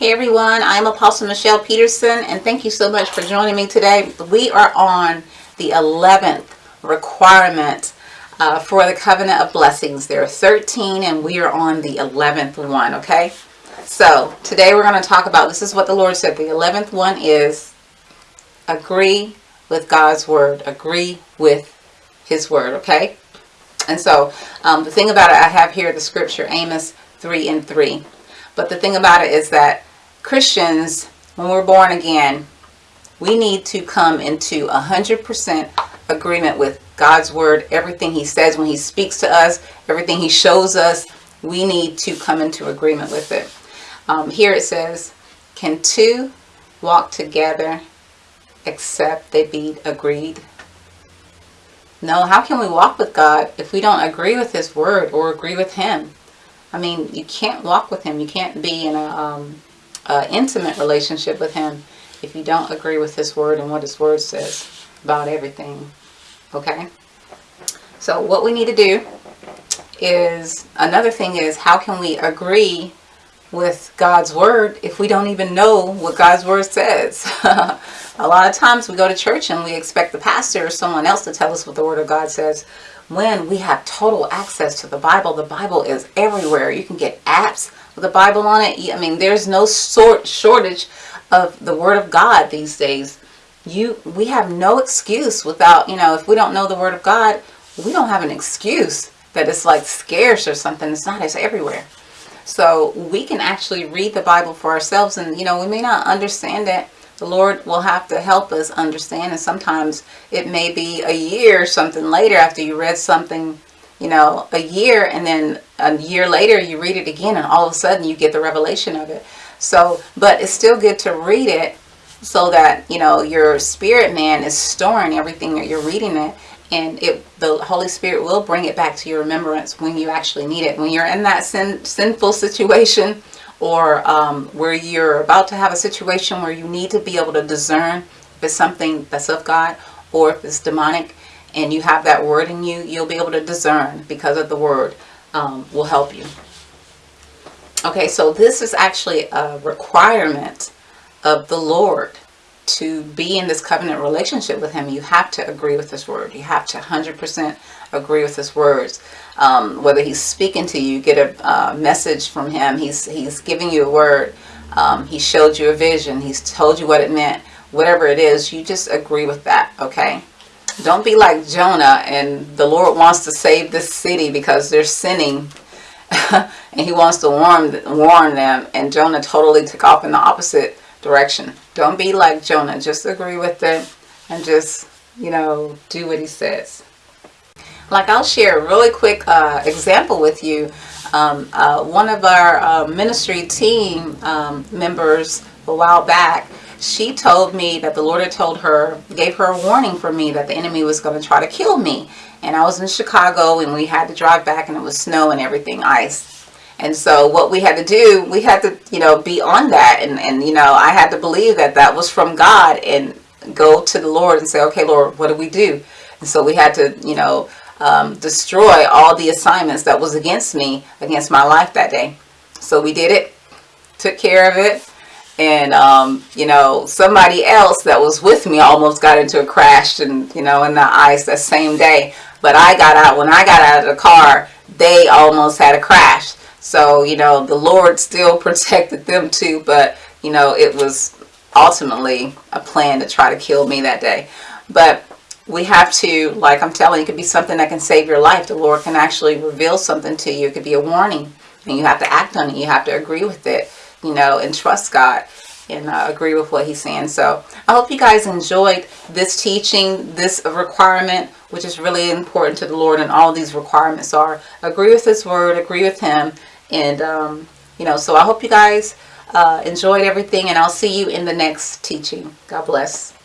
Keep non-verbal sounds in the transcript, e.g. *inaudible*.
Hey everyone, I'm Apostle Michelle Peterson and thank you so much for joining me today. We are on the 11th requirement uh, for the covenant of blessings. There are 13 and we are on the 11th one, okay? So today we're going to talk about, this is what the Lord said, the 11th one is agree with God's word, agree with his word, okay? And so um, the thing about it, I have here the scripture, Amos 3 and 3. But the thing about it is that Christians, when we're born again, we need to come into 100% agreement with God's word, everything he says when he speaks to us, everything he shows us, we need to come into agreement with it. Um, here it says, can two walk together except they be agreed? No, how can we walk with God if we don't agree with his word or agree with him? I mean, you can't walk with him. You can't be in a um, uh, intimate relationship with him if you don't agree with his word and what his word says about everything. Okay? So what we need to do is, another thing is, how can we agree with God's word if we don't even know what God's word says? *laughs* a lot of times we go to church and we expect the pastor or someone else to tell us what the word of God says when we have total access to the Bible. The Bible is everywhere. You can get apps the Bible on it. I mean, there's no sort shortage of the Word of God these days. You, we have no excuse without, you know, if we don't know the Word of God, we don't have an excuse that it's like scarce or something. It's not. It's everywhere. So we can actually read the Bible for ourselves, and you know, we may not understand it. The Lord will have to help us understand, and sometimes it may be a year or something later after you read something you know, a year and then a year later you read it again and all of a sudden you get the revelation of it. So, but it's still good to read it so that, you know, your spirit man is storing everything that you're reading it and it the Holy Spirit will bring it back to your remembrance when you actually need it. When you're in that sin, sinful situation or um, where you're about to have a situation where you need to be able to discern if it's something that's of God or if it's demonic, and you have that word in you, you'll be able to discern because of the word um, will help you. Okay, so this is actually a requirement of the Lord to be in this covenant relationship with him. You have to agree with his word. You have to 100% agree with his words. Um, whether he's speaking to you, get a uh, message from him, he's, he's giving you a word, um, he showed you a vision, he's told you what it meant, whatever it is, you just agree with that, okay? Don't be like Jonah and the Lord wants to save this city because they're sinning *laughs* and he wants to warn, warn them and Jonah totally took off in the opposite direction. Don't be like Jonah. Just agree with it and just, you know, do what he says. Like I'll share a really quick uh, example with you. Um, uh, one of our uh, ministry team um, members a while back, she told me that the Lord had told her, gave her a warning for me that the enemy was going to try to kill me. And I was in Chicago and we had to drive back and it was snow and everything, ice. And so what we had to do, we had to, you know, be on that. And, and, you know, I had to believe that that was from God and go to the Lord and say, okay, Lord, what do we do? And so we had to, you know, um, destroy all the assignments that was against me, against my life that day. So we did it, took care of it, and um, you know somebody else that was with me almost got into a crash and you know in the ice that same day. But I got out when I got out of the car they almost had a crash. So you know the Lord still *laughs* protected them too but you know it was ultimately a plan to try to kill me that day. But we have to like I'm telling you it could be something that can save your life. The Lord can actually reveal something to you. It could be a warning and you have to act on it. You have to agree with it you know, and trust God and uh, agree with what he's saying. So I hope you guys enjoyed this teaching, this requirement, which is really important to the Lord. And all these requirements are agree with his word, agree with him. And, um, you know, so I hope you guys uh, enjoyed everything and I'll see you in the next teaching. God bless.